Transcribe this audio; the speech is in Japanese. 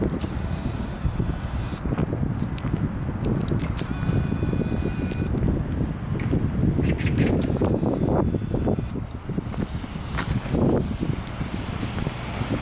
you